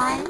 fun.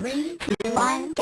three two one go!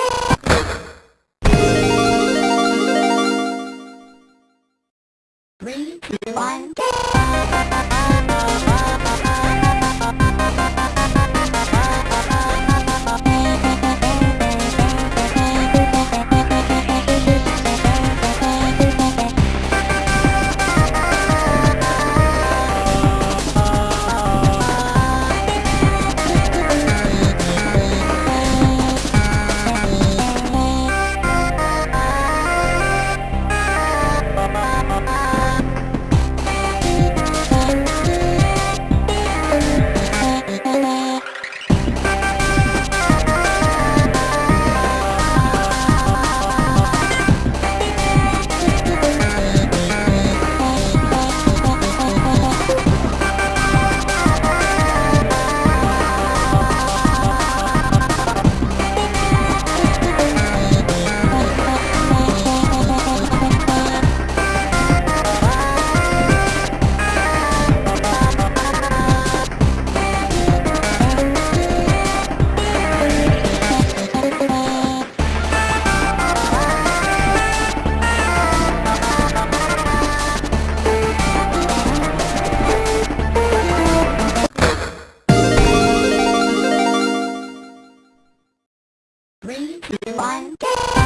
Three, two, one, go!